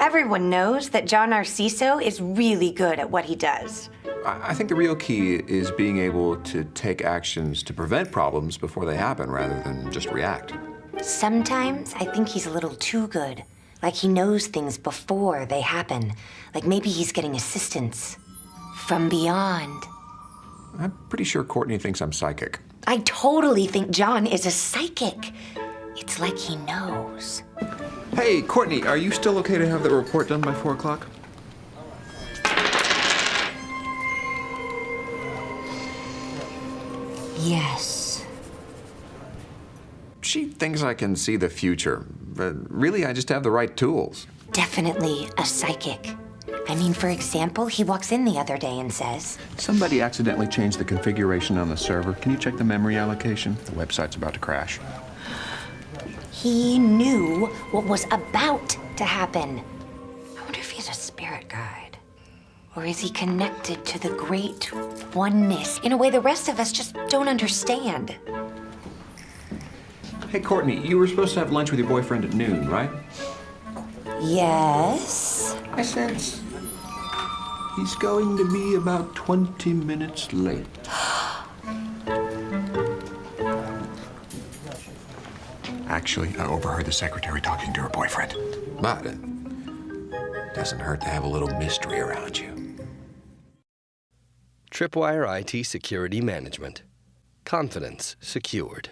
Everyone knows that John Narciso is really good at what he does. I I think the real key is being able to take actions to prevent problems before they happen rather than just react. Sometimes I think he's a little too good. Like he knows things before they happen. Like maybe he's getting assistance from beyond. I'm pretty sure Courtney thinks I'm psychic. I totally think John is a psychic. It's like he knows. Hey, Courtney, are you still okay to have the report done by 4 o'clock? Yes. She thinks I can see the future, but really I just have the right tools. Definitely a psychic. I mean, for example, he walks in the other day and says, Somebody accidentally changed the configuration on the server. Can you check the memory allocation? The website's about to crash. He knew what was about to happen. I wonder if he's a spirit guide. Or is he connected to the great oneness in a way the rest of us just don't understand? Hey, Courtney, you were supposed to have lunch with your boyfriend at noon, right? Yes. I sense he's going to be about 20 minutes late. Actually, I overheard the secretary talking to her boyfriend. But it doesn't hurt to have a little mystery around you. Tripwire IT Security Management. Confidence secured.